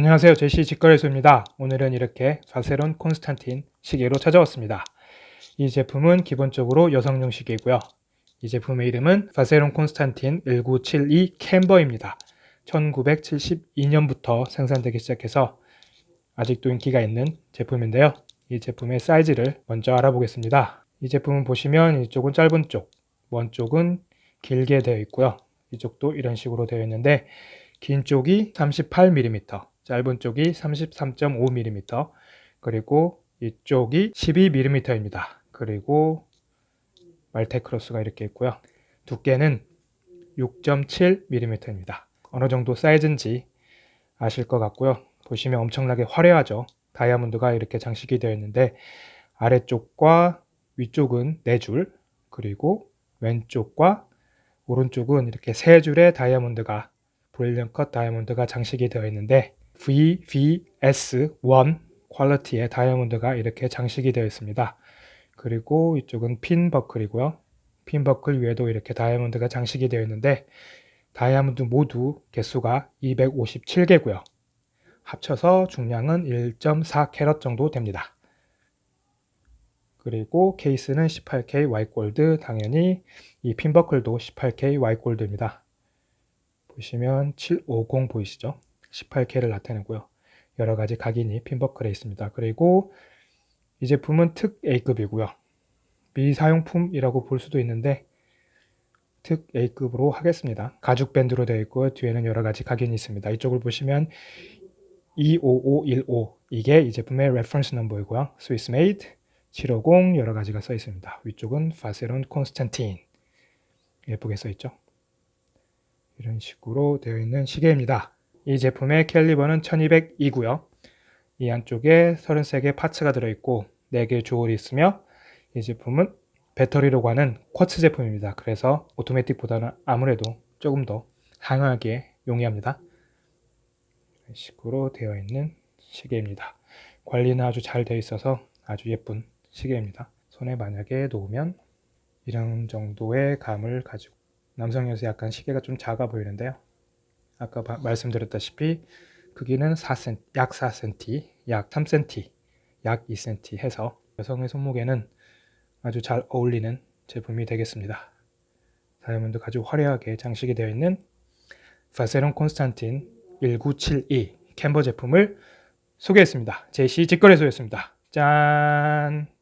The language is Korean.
안녕하세요. 제시 직거래소입니다. 오늘은 이렇게 바세론 콘스탄틴 시계로 찾아왔습니다. 이 제품은 기본적으로 여성용 시계이고요. 이 제품의 이름은 바세론 콘스탄틴 1972 캠버입니다. 1972년부터 생산되기 시작해서 아직도 인기가 있는 제품인데요. 이 제품의 사이즈를 먼저 알아보겠습니다. 이 제품은 보시면 이쪽은 짧은 쪽, 먼 쪽은 길게 되어 있고요. 이쪽도 이런 식으로 되어 있는데 긴 쪽이 38mm, 짧은 쪽이 33.5mm, 그리고 이쪽이 12mm입니다. 그리고 말테크로스가 이렇게 있고요. 두께는 6.7mm입니다. 어느 정도 사이즈인지 아실 것 같고요. 보시면 엄청나게 화려하죠. 다이아몬드가 이렇게 장식이 되어 있는데 아래쪽과 위쪽은 4줄 그리고 왼쪽과 오른쪽은 이렇게 세 줄의 다이아몬드가 brilliant cut 다이아몬드가 장식이 되어 있는데 VVS1 quality의 다이아몬드가 이렇게 장식이 되어 있습니다. 그리고 이쪽은 핀 버클이고요. 핀 버클 위에도 이렇게 다이아몬드가 장식이 되어 있는데 다이아몬드 모두 개수가 257개고요. 합쳐서 중량은 1.4캐럿 정도 됩니다. 그리고 케이스는 18K 와이골드 당연히 이 핀버클도 18K 와이골드입니다. 보시면 750 보이시죠? 18K를 나타내고요. 여러 가지 각인이 핀버클에 있습니다. 그리고 이 제품은 특 A급이고요. 미사용품이라고 볼 수도 있는데 특 A급으로 하겠습니다. 가죽 밴드로 되어 있고 뒤에는 여러 가지 각인이 있습니다. 이쪽을 보시면 25515 이게 이 제품의 reference number이고요. Swiss Made 750 여러 가지가 써 있습니다. 위쪽은 바세론 콘스탄틴 예쁘게 써 있죠. 이런 식으로 되어 있는 시계입니다. 이 제품의 caliber는 1200이고요. 이 안쪽에 33개 parts가 들어있고 4개 jewel이 있으며 이 제품은 배터리로 가는 quartz 제품입니다. 그래서 오토매틱보다는 아무래도 조금 더 강하게 용이합니다. 이런 식으로 되어 있는 시계입니다. 관리는 아주 잘 되어 있어서 아주 예쁜 시계입니다. 손에 만약에 놓으면 이런 정도의 감을 가지고 남성여서 약간 시계가 좀 작아 보이는데요. 아까 바, 말씀드렸다시피 크기는 4cm, 약 4cm, 약 3cm, 약 2cm 해서 여성의 손목에는 아주 잘 어울리는 제품이 되겠습니다. 다이아몬드 아주 화려하게 장식이 되어 있는 바세론 콘스탄틴 1972 캠버 제품을 소개했습니다. 제시 직거래소였습니다. 짠!